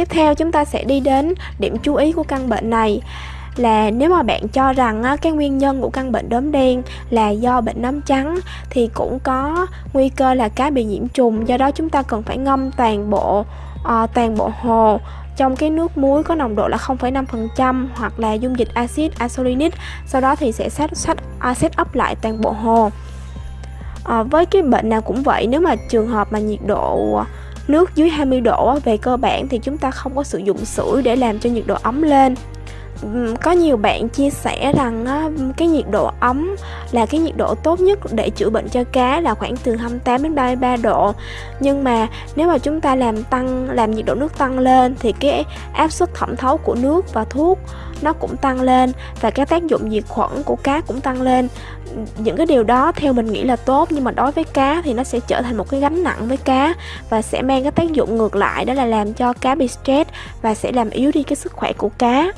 Tiếp theo chúng ta sẽ đi đến điểm chú ý của căn bệnh này. Là nếu mà bạn cho rằng á, cái nguyên nhân của căn bệnh đốm đen là do bệnh nấm trắng thì cũng có nguy cơ là cá bị nhiễm trùng. Do đó chúng ta cần phải ngâm toàn bộ uh, toàn bộ hồ. Trong cái nước muối có nồng độ là 0,5% hoặc là dung dịch axit asolinic sau đó thì sẽ sát sát uh, set up lại toàn bộ hồ. À, với cái bệnh nào cũng vậy nếu mà trường hợp mà nhiệt độ nước dưới 20 độ về cơ bản thì chúng ta không có sử dụng sưởi để làm cho nhiệt độ ấm lên có nhiều bạn chia sẻ rằng cái nhiệt độ ấm là cái nhiệt độ tốt nhất để chữa bệnh cho cá là khoảng từ 28 đến 33 độ. Nhưng mà nếu mà chúng ta làm tăng, làm nhiệt độ nước tăng lên thì cái áp suất thẩm thấu của nước và thuốc nó cũng tăng lên và cái tác dụng diệt khuẩn của cá cũng tăng lên. Những cái điều đó theo mình nghĩ là tốt, nhưng mà đối với cá thì nó sẽ trở thành một cái gánh nặng với cá và sẽ mang cái tác dụng ngược lại, đó là làm cho cá bị stress và sẽ làm yếu đi cái sức khỏe của cá.